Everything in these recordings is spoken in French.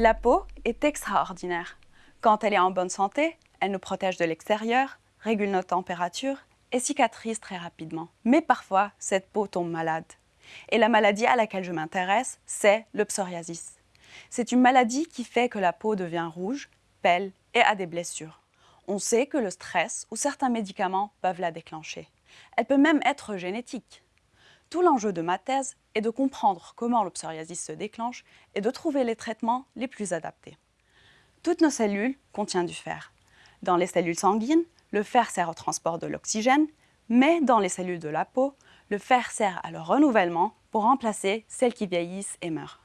La peau est extraordinaire. Quand elle est en bonne santé, elle nous protège de l'extérieur, régule notre température et cicatrise très rapidement. Mais parfois, cette peau tombe malade. Et la maladie à laquelle je m'intéresse, c'est le psoriasis. C'est une maladie qui fait que la peau devient rouge, pèle et a des blessures. On sait que le stress ou certains médicaments peuvent la déclencher. Elle peut même être génétique. Tout l'enjeu de ma thèse est de comprendre comment le psoriasis se déclenche et de trouver les traitements les plus adaptés. Toutes nos cellules contiennent du fer. Dans les cellules sanguines, le fer sert au transport de l'oxygène, mais dans les cellules de la peau, le fer sert à leur renouvellement pour remplacer celles qui vieillissent et meurent.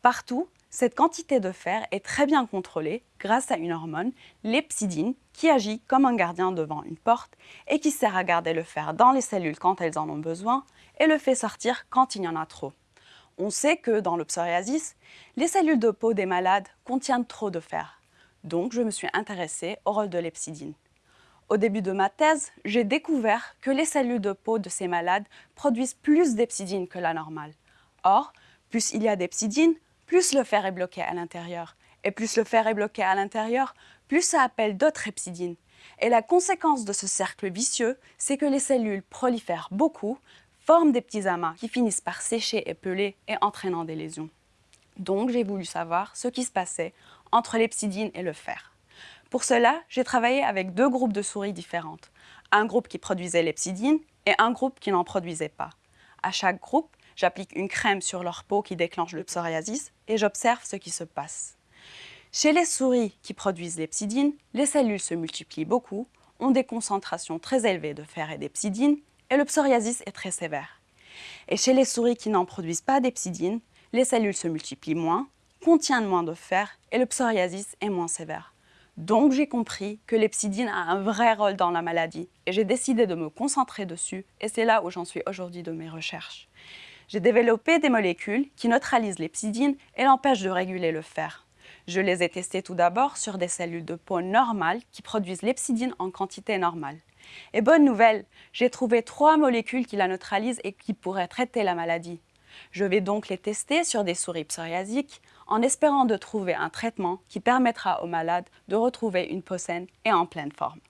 Partout, cette quantité de fer est très bien contrôlée grâce à une hormone, l'epsidine, qui agit comme un gardien devant une porte et qui sert à garder le fer dans les cellules quand elles en ont besoin et le fait sortir quand il y en a trop. On sait que dans le psoriasis, les cellules de peau des malades contiennent trop de fer. Donc je me suis intéressée au rôle de l'epsidine. Au début de ma thèse, j'ai découvert que les cellules de peau de ces malades produisent plus d'epsidine que la normale. Or, plus il y a d'epsidine, plus le fer est bloqué à l'intérieur. Et plus le fer est bloqué à l'intérieur, plus ça appelle d'autres epsidines. Et la conséquence de ce cercle vicieux, c'est que les cellules prolifèrent beaucoup, forment des petits amas qui finissent par sécher et peler et entraînant des lésions. Donc j'ai voulu savoir ce qui se passait entre l'epsidine et le fer. Pour cela, j'ai travaillé avec deux groupes de souris différentes. Un groupe qui produisait l'epsidine et un groupe qui n'en produisait pas. À chaque groupe, j'applique une crème sur leur peau qui déclenche le psoriasis et j'observe ce qui se passe. Chez les souris qui produisent l'epsidine, les cellules se multiplient beaucoup, ont des concentrations très élevées de fer et d'epsidine et le psoriasis est très sévère. Et chez les souris qui n'en produisent pas d'epsidine, les cellules se multiplient moins, contiennent moins de fer et le psoriasis est moins sévère. Donc j'ai compris que l'epsidine a un vrai rôle dans la maladie et j'ai décidé de me concentrer dessus et c'est là où j'en suis aujourd'hui de mes recherches. J'ai développé des molécules qui neutralisent l'epsidine et l'empêchent de réguler le fer. Je les ai testées tout d'abord sur des cellules de peau normales qui produisent l'epsidine en quantité normale. Et bonne nouvelle, j'ai trouvé trois molécules qui la neutralisent et qui pourraient traiter la maladie. Je vais donc les tester sur des souris psoriasiques en espérant de trouver un traitement qui permettra aux malades de retrouver une peau saine et en pleine forme.